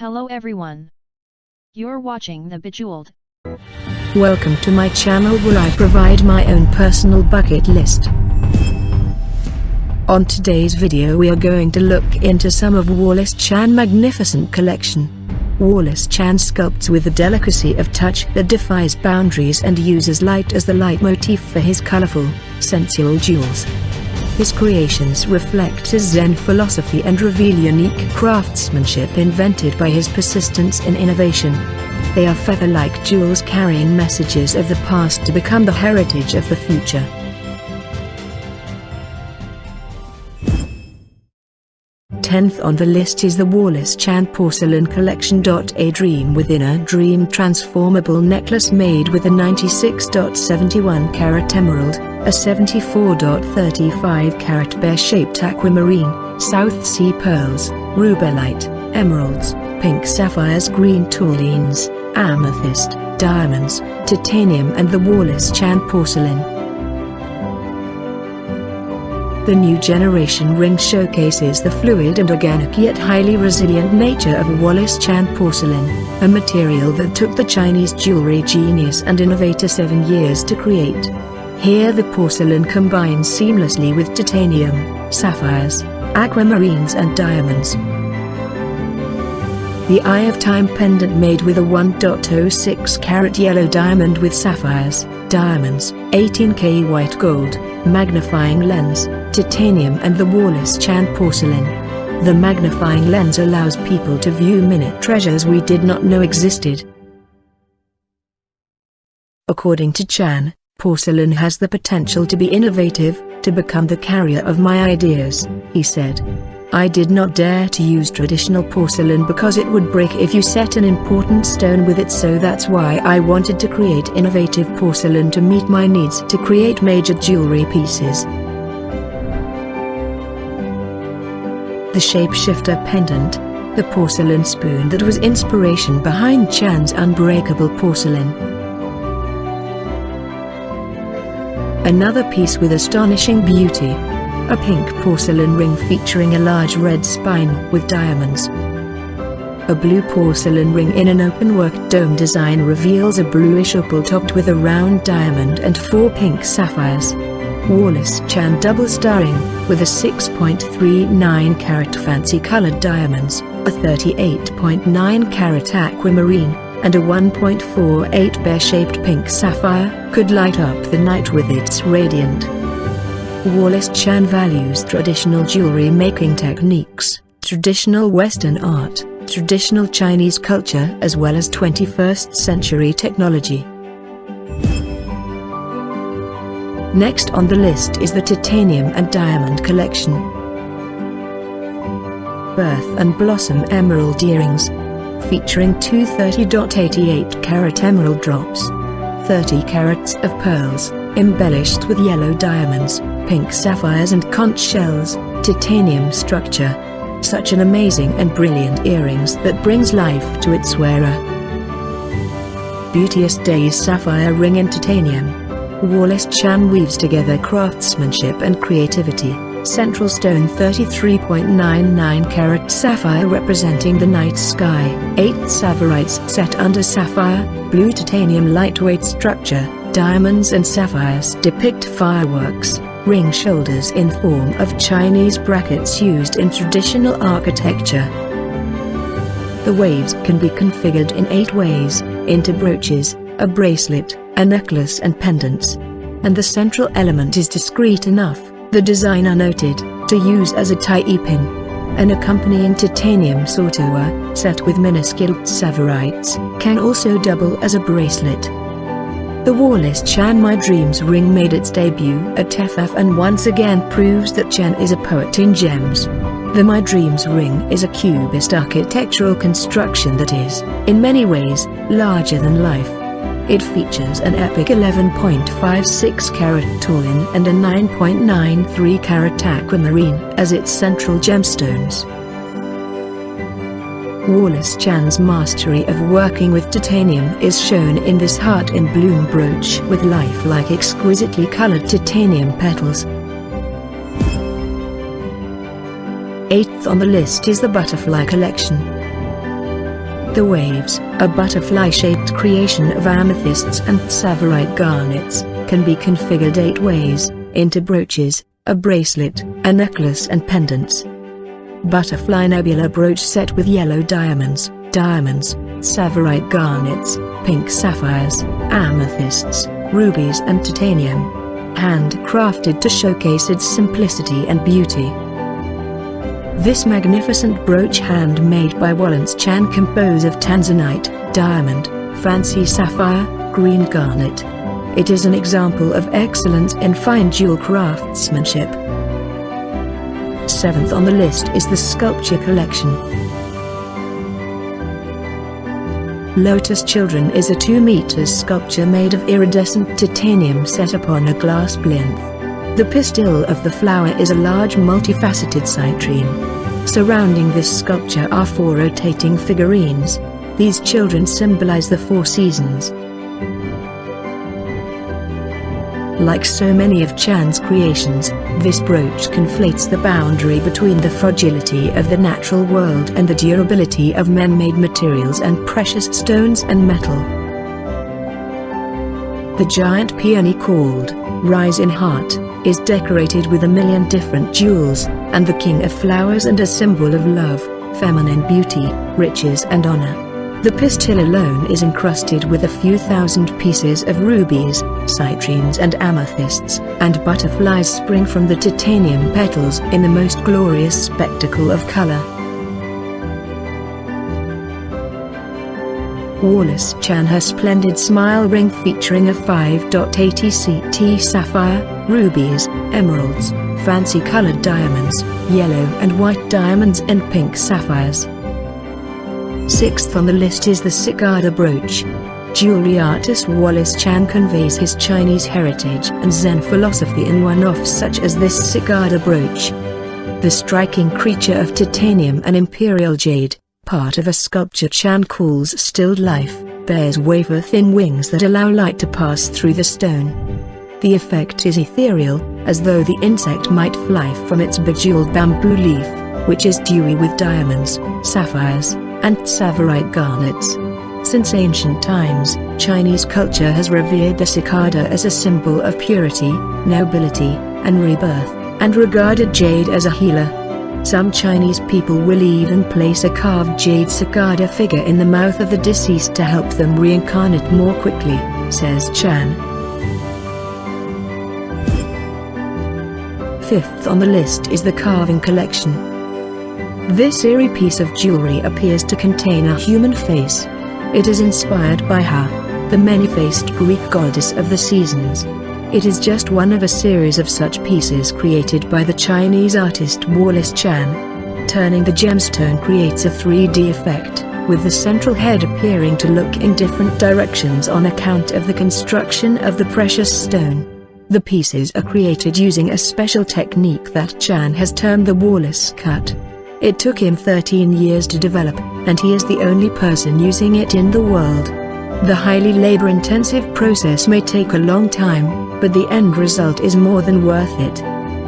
Hello everyone. You're watching The Bejeweled. Welcome to my channel where I provide my own personal bucket list. On today's video we are going to look into some of Wallace Chan magnificent collection. Wallace Chan sculpts with a delicacy of touch that defies boundaries and uses light as the leitmotif for his colorful, sensual jewels. His creations reflect his Zen philosophy and reveal unique craftsmanship invented by his persistence in innovation. They are feather-like jewels carrying messages of the past to become the heritage of the future. Tenth on the list is the Wallace Chan Porcelain Collection. A dream within a dream transformable necklace made with a 96.71 carat emerald, a 74.35 carat bear-shaped aquamarine, South Sea pearls, rubellite, emeralds, pink sapphires green tourmalines, amethyst, diamonds, titanium and the Wallace Chan porcelain. The new generation ring showcases the fluid and organic yet highly resilient nature of Wallace Chan porcelain, a material that took the Chinese jewelry genius and innovator seven years to create. Here the porcelain combines seamlessly with titanium, sapphires, aquamarines and diamonds. The Eye of Time pendant made with a 1.06 carat yellow diamond with sapphires, diamonds, 18K white gold, magnifying lens, titanium and the Wallace Chan porcelain. The magnifying lens allows people to view minute treasures we did not know existed. According to Chan, porcelain has the potential to be innovative, to become the carrier of my ideas, he said. I did not dare to use traditional porcelain because it would break if you set an important stone with it so that's why I wanted to create innovative porcelain to meet my needs to create major jewelry pieces. The shapeshifter pendant, the porcelain spoon that was inspiration behind Chan's unbreakable porcelain. Another piece with astonishing beauty. A pink porcelain ring featuring a large red spinel with diamonds. A blue porcelain ring in an open-work dome design reveals a bluish opal topped with a round diamond and four pink sapphires. Wallace Chan double starring, with a 6.39 carat fancy colored diamonds, a 38.9 carat aquamarine, and a 1.48 bear-shaped pink sapphire, could light up the night with its radiant. Wallace Chan values traditional jewelry making techniques, traditional Western art, traditional Chinese culture as well as 21st century technology. Next on the list is the Titanium and Diamond Collection. Birth and Blossom Emerald Earrings. Featuring two 30.88 carat emerald drops. 30 carats of pearls, embellished with yellow diamonds, pink sapphires and conch shells, titanium structure. Such an amazing and brilliant earrings that brings life to its wearer. Beauteous Days Sapphire Ring in Titanium Wallace Chan weaves together craftsmanship and creativity. Central stone 33.99 carat sapphire representing the night sky. 8 tsavorite set under sapphire, blue titanium lightweight structure, diamonds and sapphires depict fireworks. Ring shoulders in form of Chinese brackets used in traditional architecture. The waves can be configured in 8 ways, into brooches, a bracelet, a necklace and pendants. And the central element is discreet enough, the designer noted, to use as a tie pin. An accompanying titanium sautoir, set with minuscule tsavorites, can also double as a bracelet. The Wallace Chan My Dreams ring made its debut at TEFAF and once again proves that Chan is a poet in gems. The My Dreams ring is a cubist architectural construction that is, in many ways, larger than life. It features an epic 11.56 carat tourmaline and a 9.93 carat aquamarine as its central gemstones. Wallace Chan's mastery of working with titanium is shown in this heart in bloom brooch with lifelike exquisitely colored titanium petals. Eighth on the list is the Butterfly Collection. The waves, a butterfly-shaped creation of amethysts and tsavorite garnets, can be configured eight ways, into brooches, a bracelet, a necklace and pendants. Butterfly Nebula brooch set with yellow diamonds, diamonds, tsavorite garnets, pink sapphires, amethysts, rubies and titanium. Handcrafted to showcase its simplicity and beauty. This magnificent brooch handmade by Wallace Chan composed of tanzanite, diamond, fancy sapphire, green garnet. It is an example of excellence in fine jewel craftsmanship. Seventh on the list is the sculpture collection. Lotus Children is a 2 meters sculpture made of iridescent titanium set upon a glass plinth. The pistil of the flower is a large multifaceted citrine. Surrounding this sculpture are four rotating figurines. These children symbolize the four seasons. Like so many of Chan's creations, this brooch conflates the boundary between the fragility of the natural world and the durability of man-made materials and precious stones and metal. The giant peony called, Rise in Heart, is decorated with a million different jewels, and the king of flowers and a symbol of love, feminine beauty, riches and honor. The pistil alone is encrusted with a few thousand pieces of rubies, citrines and amethysts, and butterflies spring from the titanium petals in the most glorious spectacle of color. Wallace Chan her splendid smile ring featuring a 5.80 CT sapphire, rubies, emeralds, fancy colored diamonds, yellow and white diamonds and pink sapphires. Sixth on the list is the cicada brooch. Jewelry artist Wallace Chan conveys his Chinese heritage and Zen philosophy in one-offs such as this cicada brooch. The striking creature of titanium and imperial jade, part of a sculpture Chan calls stilled life, bears wafer-thin wings that allow light to pass through the stone. The effect is ethereal, as though the insect might fly from its bejeweled bamboo leaf, which is dewy with diamonds, sapphires, and tsavorite garnets. Since ancient times, Chinese culture has revered the cicada as a symbol of purity, nobility, and rebirth, and regarded jade as a healer. Some Chinese people will even place a carved jade cicada figure in the mouth of the deceased to help them reincarnate more quickly, says Chan. Fifth on the list is the carving collection. This eerie piece of jewelry appears to contain a human face. It is inspired by Ha, the many-faced Greek goddess of the seasons. It is just one of a series of such pieces created by the Chinese artist Wallace Chan. Turning the gemstone creates a 3D effect, with the central head appearing to look in different directions on account of the construction of the precious stone. The pieces are created using a special technique that Chan has termed the Wallace cut. It took him 13 years to develop, and he is the only person using it in the world. The highly labor-intensive process may take a long time, but the end result is more than worth it.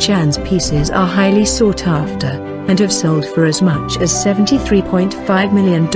Chan's pieces are highly sought after, and have sold for as much as $73.5 million.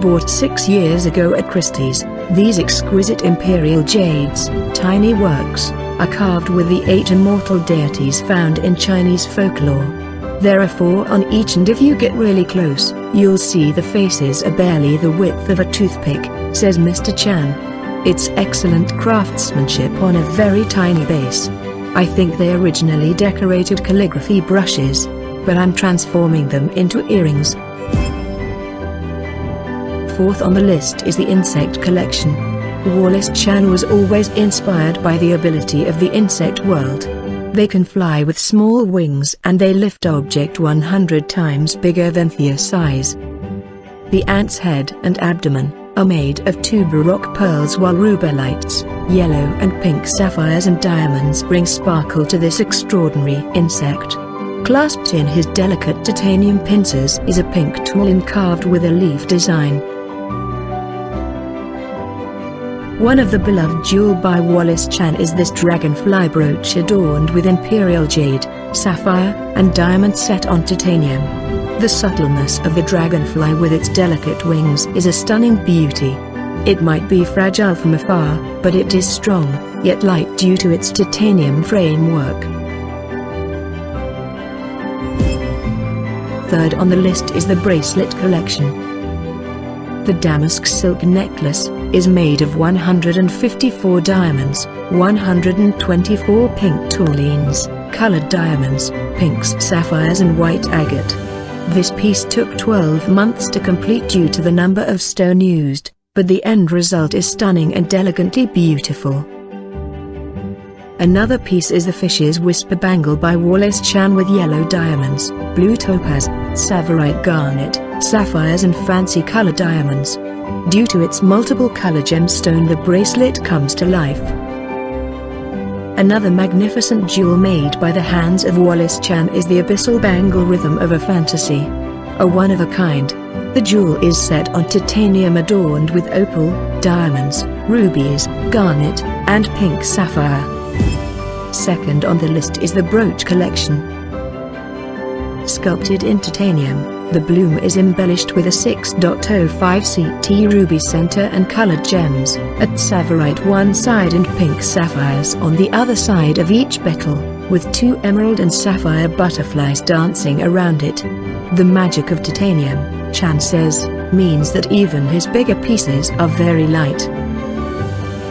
Bought six years ago at Christie's, these exquisite imperial jades, tiny works, are carved with the eight immortal deities found in Chinese folklore. There are four on each and if you get really close, you'll see the faces are barely the width of a toothpick, says Mr. Chan. It's excellent craftsmanship on a very tiny base. I think they originally decorated calligraphy brushes, but I'm transforming them into earrings. Fourth on the list is the insect collection. Wallace Chan was always inspired by the ability of the insect world. They can fly with small wings and they lift object 100 times bigger than their size. The ant's head and abdomen are made of two baroque pearls while rubellites, yellow and pink sapphires and diamonds bring sparkle to this extraordinary insect. Clasped in his delicate titanium pincers is a pink tool carved with a leaf design. One of the beloved jewel by Wallace Chan is this dragonfly brooch adorned with imperial jade, sapphire, and diamond set on titanium. The subtleness of the dragonfly with its delicate wings is a stunning beauty. It might be fragile from afar, but it is strong, yet light due to its titanium framework. Third on the list is the bracelet collection. The damask silk necklace is made of 154 diamonds, 124 pink tourmalines, colored diamonds, pinks sapphires and white agate. This piece took 12 months to complete due to the number of stone used, but the end result is stunning and elegantly beautiful. Another piece is the Fish's Whisper Bangle by Wallace Chan with yellow diamonds, blue topaz, tsavorite garnet, sapphires and fancy color diamonds. Due to its multiple color gemstone the bracelet comes to life. Another magnificent jewel made by the hands of Wallace Chan is the abyssal bangle rhythm of a fantasy. A one-of-a-kind. The jewel is set on titanium adorned with opal, diamonds, rubies, garnet, and pink sapphire. Second on the list is the brooch collection. Sculpted in titanium, the bloom is embellished with a 6.05 CT ruby center and colored gems, at tsavorite one side and pink sapphires on the other side of each petal, with two emerald and sapphire butterflies dancing around it. The magic of titanium, Chan says, means that even his bigger pieces are very light.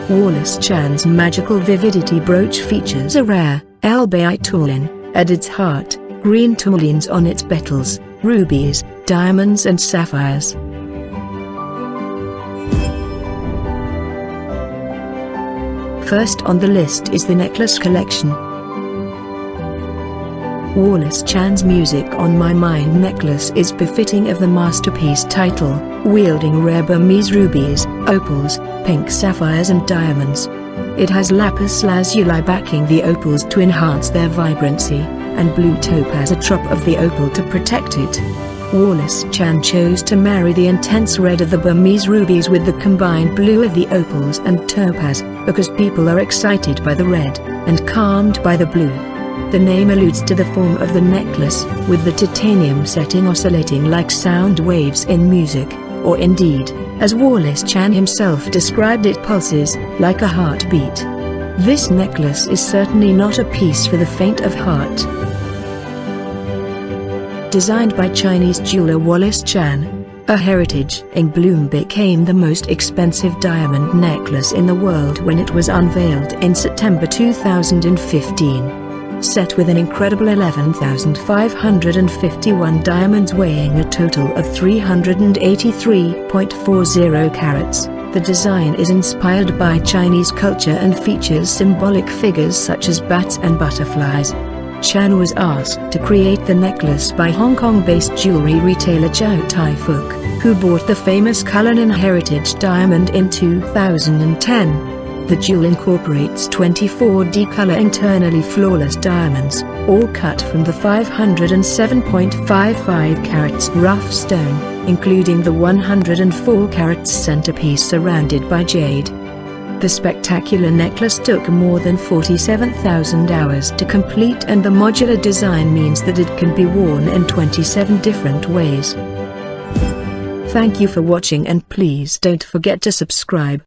Wallace Chan's magical vividity brooch features a rare, Elbaite tourmaline, at its heart, green tourmalines on its petals, rubies, diamonds and sapphires. First on the list is the necklace collection. Wallace Chan's music on My Mind necklace is befitting of the masterpiece title, wielding rare Burmese rubies, opals, pink sapphires and diamonds. It has lapis lazuli backing the opals to enhance their vibrancy and blue topaz atop of the opal to protect it. Wallace Chan chose to marry the intense red of the Burmese rubies with the combined blue of the opals and topaz, because people are excited by the red, and calmed by the blue. The name alludes to the form of the necklace, with the titanium setting oscillating like sound waves in music, or indeed, as Wallace Chan himself described it pulses, like a heartbeat. This necklace is certainly not a piece for the faint of heart. Designed by Chinese jeweler Wallace Chan, a heritage in bloom became the most expensive diamond necklace in the world when it was unveiled in September 2015. Set with an incredible 11,551 diamonds weighing a total of 383.40 carats. The design is inspired by Chinese culture and features symbolic figures such as bats and butterflies. Chan was asked to create the necklace by Hong Kong-based jewelry retailer Chow Tai Fook, who bought the famous Cullinan Heritage diamond in 2010. The jewel incorporates 24D color internally flawless diamonds, all cut from the 507.55 carats rough stone including the 104 carats centerpiece surrounded by jade. The spectacular necklace took more than 47,000 hours to complete and the modular design means that it can be worn in 27 different ways. Thank you for watching and please don't forget to subscribe.